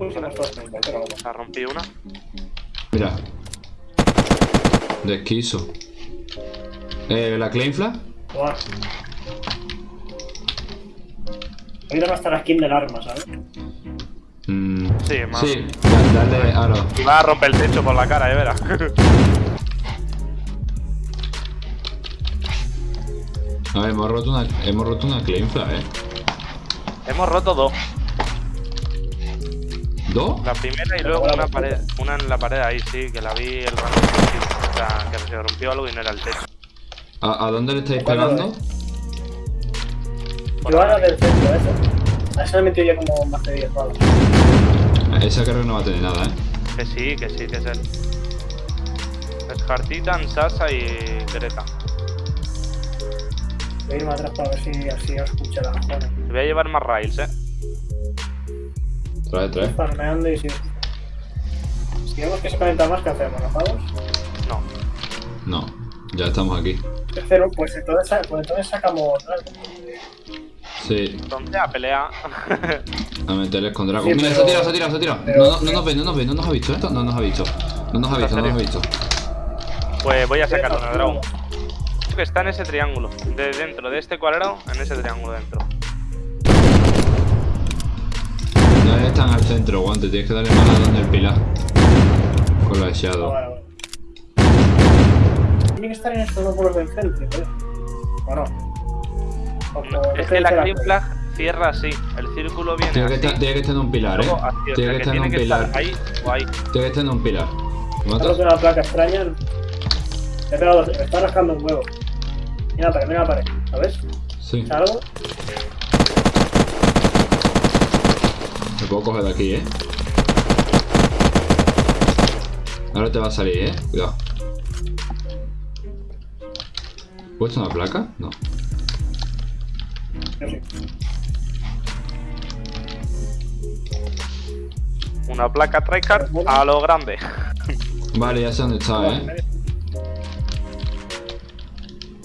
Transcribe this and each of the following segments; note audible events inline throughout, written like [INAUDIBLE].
en vamos. La rompí una. Mira. Desquiso. Eh, ¿La Claim Flag? Buah. Ahorita no está la skin del arma, ¿sabes? Mm, Sí, más. sí, da- dale aro. Y va a romper el techo por la cara, eh, verás. [LAUGHS] A ver, hemos roto una, hemos roto una Claim Flag, eh. Hemos roto dos. ¿Dos? La primera y luego una pared. Una en la pared ahí, sí, que la vi el rato. O sea, que se rompió algo y no era el techo. ¿A, a dónde le estáis ¿Cuál pegando? Yo ahora del centro, eso. A eso le he metido ya como más de 10 balas. Esa creo que no va a tener nada, eh. Que sí, que sí, que es él. Es Hartitan, Sasa y Greta. Voy a irme atrás para ver si así os escucha la mejor. Te voy a llevar más rails, eh. Trae, trae. Farmeando y si. Si vemos que se conecta más, ¿qué hacemos? ¿Nos vamos? No. No, ya estamos aquí. Tercero, pues entonces, pues entonces sacamos. Sí, Entonces [LAUGHS] a pelear. a meterles con Dragon. Sí, Mira, pero- se ha tirado, se ha tirado, se ha tirado. pero- No, no, no nos ve, no nos ve, no nos ha visto esto. No nos ha visto. No nos ha visto, no nos ha visto. pues voy a sacarlo dragón. Que está en ese triángulo. De dentro de este cuadrado, en ese triángulo dentro. Están al centro, guante. Tienes que darle más a donde el pilar. Con la Ah, Shadow. vale, vale. Tiene que estar en estos dos muros de enfrente, ¿eh? ¿O no? O por- Es ¿qué que la clean flag cierra así. El círculo viene Tiene que, así. estar, tiene que estar en un pilar, eh. Tiene que estar en un pilar. ahí o ahí. Tiene que estar en un pilar. ¿Me Estamos matas? en una placa extraña. He pegado, me está rascando un huevo. Mira la pared, mira la pared. ¿Sabes? Sí. Salgo. Me puedo coger de aquí, eh. Ahora te va a salir, eh. Cuidado. ¿Puesto una placa? No. Una placa trycard a lo grande. Vale, ya sé dónde está, eh.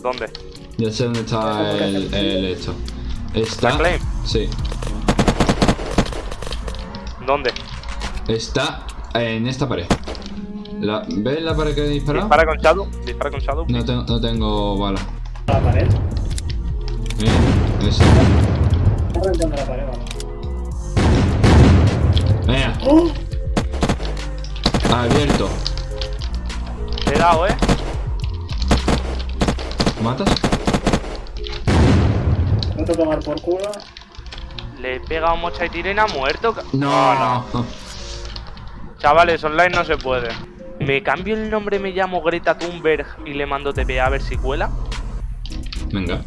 ¿Dónde? Ya sé dónde está el, el esto. Está. ¿La claim? Sí. ¿Dónde? Está en esta pared. La, ¿Ves la pared que he disparado? Dispara con Shadow. Dispara con Shadow. No, tengo- no tengo bala. La pared. Mira, esa. Está reventando la pared, vale. Venga, ¡Oh! abierto. Te he dado, eh. ¿Matas? No te tomar por culo. Le he pegado mocha y tirena muerto. No, no. [LAUGHS] Chavales, online no se puede. Me cambio el nombre, me llamo Greta Thunberg y le mando TPA a ver si cuela. Venga.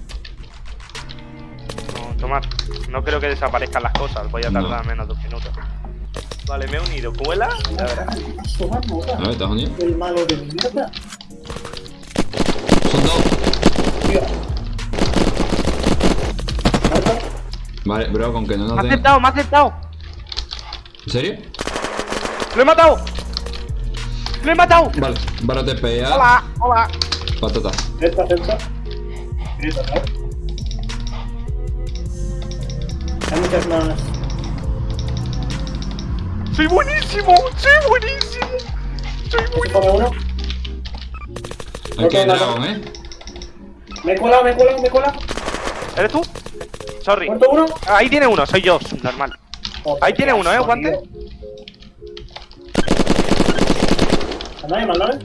No, tomar. No creo que desaparezcan las cosas. Voy a No. tardar menos de dos minutos. Vale, me he unido. ¿Cuela? Suma puta. A ver, ¿estás unido? El malo de mierda. Son dos. Vale, bro, con que no Me nos ha den... aceptado, me ha aceptado. ¿En serio? ¡Lo he matado! ¡Lo he matado! Vale, vale, te pega. Hola, hola. Patata. Esta, esta. Grita, ¿no? Hay muchas más. ¡Soy buenísimo! ¡Soy buenísimo! ¡Soy ¿Se buenísimo! Aquí hay Ok, dragón, eh. Me he colado, me he colado, me he colado. ¿Eres tú? Sorry. ¿Muerto uno? Ahí tiene uno, soy yo, normal. Joder, Ahí tiene uno, ¿eh, guante? Mándame, mándame.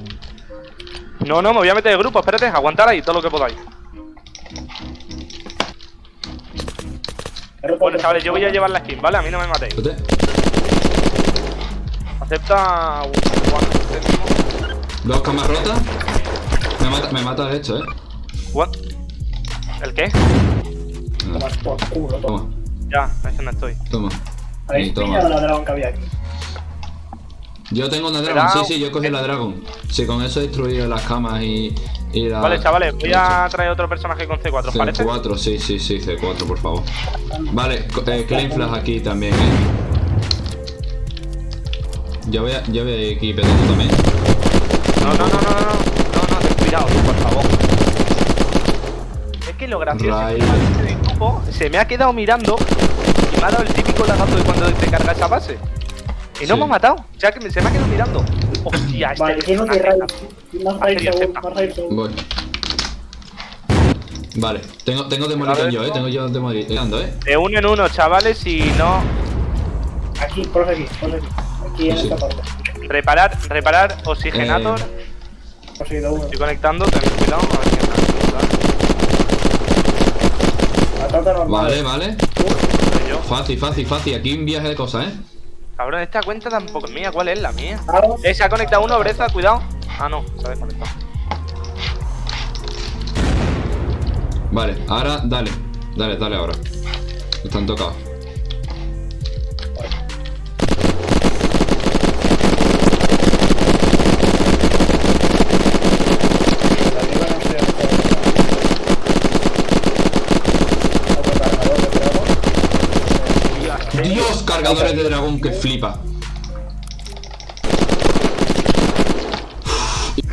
No, no, me voy a meter de grupo, espérate, aguantar ahí todo lo que podáis. Bueno, chavales, yo voy a llevar la skin, ¿vale? A mí no me matéis. Acepta. Dos camas rotas. Me mata, me mata de hecho, eh. What? ¿El qué? Tomas por culo, toma. Toma, Ya, es que no estoy. toma. ¿Habéis toma. pillado la dragón que había aquí? Yo tengo una Cuidado. sí, sí, yo cogí la Dragon. Sí, con eso he destruido las camas y, y la... Vale, chavales, voy a traer otro personaje con C4, ¿os parece? C4, sí, sí, sí, C4, por favor. Vale, eh, Claim Flash aquí también, eh. Yo voy, a, yo voy a ir aquí también. No, no, no, no, no, no, no, no, ten cuidado, por favor. Es que lo gracioso es que Se me ha quedado mirando y me ha dado el típico lagazo de cuando te carga esa base. Y no Sí. me ha matado. O sea, que me- se me ha quedado mirando. Hostia, este Vale, raid seguro. Voy. Vale, tengo, tengo demolición yo, eh. Tengo yo demolición, eh. De uno en uno, chavales, y no. Aquí, por aquí, por aquí. Aquí en Sí, esta parte. Reparar, reparar, oxigenator. Eh. Estoy conectando, ten cuidado. A ver si normal. Vale, vale. Fácil, fácil, fácil. Aquí un viaje de cosas, eh. Cabrón, esta cuenta tampoco es mía. ¿Cuál es la mía? Eh, se ha conectado uno, Breza, cuidado. Ah, no, se ha desconectado. Vale, ahora dale. Dale, dale ahora. Están tocados. Cargadores de dragón que flipa.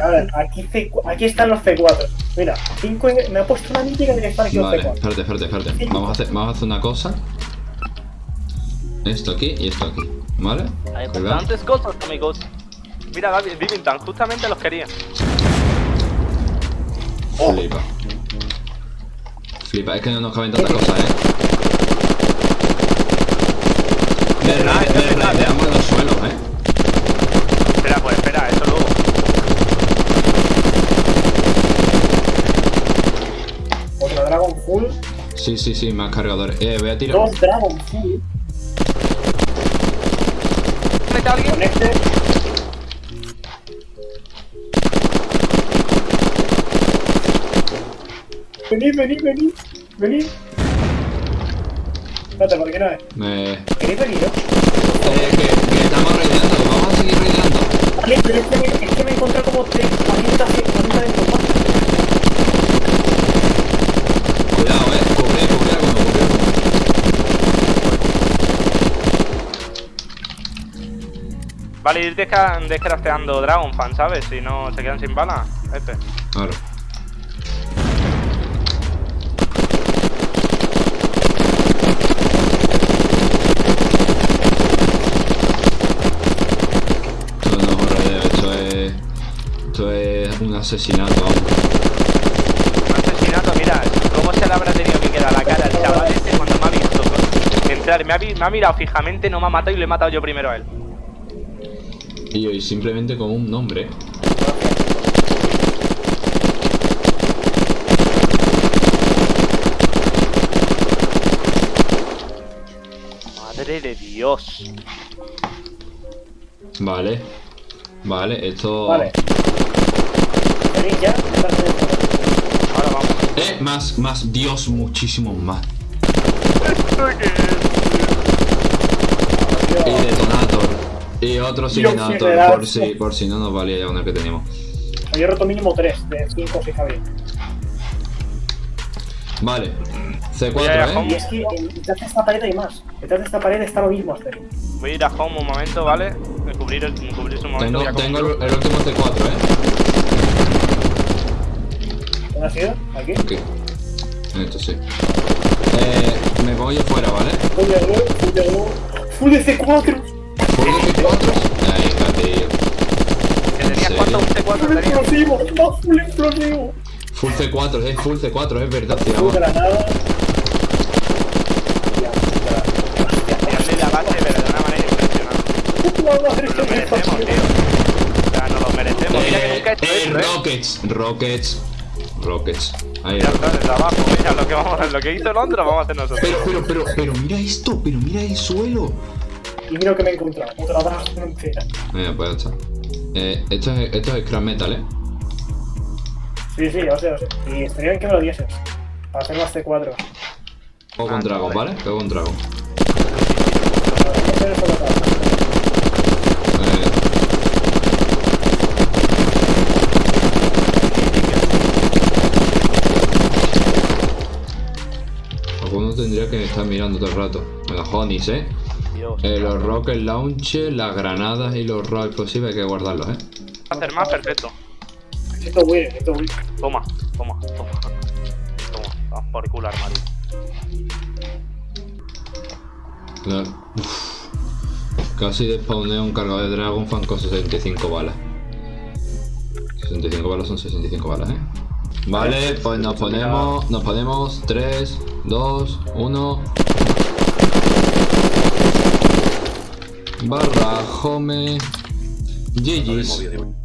A ver, aquí, C, aquí están los C4. Mira, 5 me ha puesto una mítica de que están aquí los Vale, C4. espérate, espérate, espérate. Vamos a hacer, vamos a hacer una cosa. Esto aquí y esto aquí. ¿Vale? Hay bastantes cosas, amigos. Mira, Gaby, Divintan, justamente los quería. Flipa. Flipa, es que no nos caben tantas cosas, eh. Verdad, es verdad, Derrapeamos los suelos, eh. Espera, pues espera, eso luego. Otro Dragon Full. Sí, sí, sí, más cargadores. Eh, voy a tirar. Dos Dragon Full. ¿Mete alguien? Con este. Venid, venid, venid. Venid. Espérate, ¿por qué no es? Eh, ¿Queréis venir, no? eh, que, que estamos raideando, vamos a seguir raideando. Vale, pero es que me, es que me he encontrado como 3, 40, 40 de combate. Cuidado, eh. Cubre, cubre alguno, cubre. Vale, ir descrafteando Dragon Fan, ¿sabes? Si no se quedan sin balas. F. Ahora. Asesinato. Un asesinato, mira, cómo se le habrá tenido que quedar la cara al chaval este cuando me ha visto entrar. Me ha, me ha mirado fijamente, no me ha matado y le he matado yo primero a él. Y hoy simplemente como un nombre. Madre de Dios. Vale. Vale, esto. Vale. ¿Venid ya? Estás en el Ahora vamos. Eh, más, más, Dios, muchísimo más. Y detonator. Y otro oxigenator. por si, por si no nos valía ya con el que teníamos. Yo he roto mínimo 3 de 5 si Javier. Vale. C4, Voy a ir a ¿eh? home. Y es que detrás de esta pared hay más. Detrás de esta pared está lo mismo, Aster. Voy a ir a home un momento, ¿vale? Me cubrir, el, me cubrir un momento. Tengo, tengo el, el último C4, ¿eh? ¿Dónde has ido? Aquí. Esto sí. Eh, me pongo yo fuera, ¿vale? Full de glue, full de glue. Full de C4. ¿Full de C4? Ahí está, tío. ¿Que tenías ¿En cuánto? Un Full C4 tenías. explosivo. Full explosivo. Full C4, es full C4, es verdad, tío. Full vamos. granada. Ya, puta. Hostia, Tirarle la base, pero de una manera impresionante. La madre Nos lo que me merecemos, pasó. tío. O sea, nos lo merecemos. Mira que nunca he hecho esto. Rockets, Rockets, Rockets. Ahí Ya está, desde abajo. Mira, lo que, vamos, lo que hizo Londres lo vamos a hacer nosotros. Pero, pero, pero, pero mira esto, pero mira el suelo. Y mira lo que me he encontrado. Otra entera. Mira, pues ya está. Eh, esto es, esto es scrap metal, eh. Sí, sí, o sea, o sea. Y estaría bien que me lo dieses. Para hacer más C4. Juego con Ah, dragón, vale. ¿vale? Juego con dragón. Tendría que estar mirando todo el rato. Los honeys, eh. Dios. Eh, los rocket launches, las granadas y los raw explosivos hay que guardarlos, eh. hacer más, perfecto. Necesito Win, necesito Win. Toma, toma, toma. Toma, vamos por culo armario. Uf. Casi despawneo un cargador de Dragon Fan con 65 balas. 65 balas son 65 balas, ¿eh? Vale, pues nos ponemos, nos ponemos 3, 2, 1. Barra home. GG's.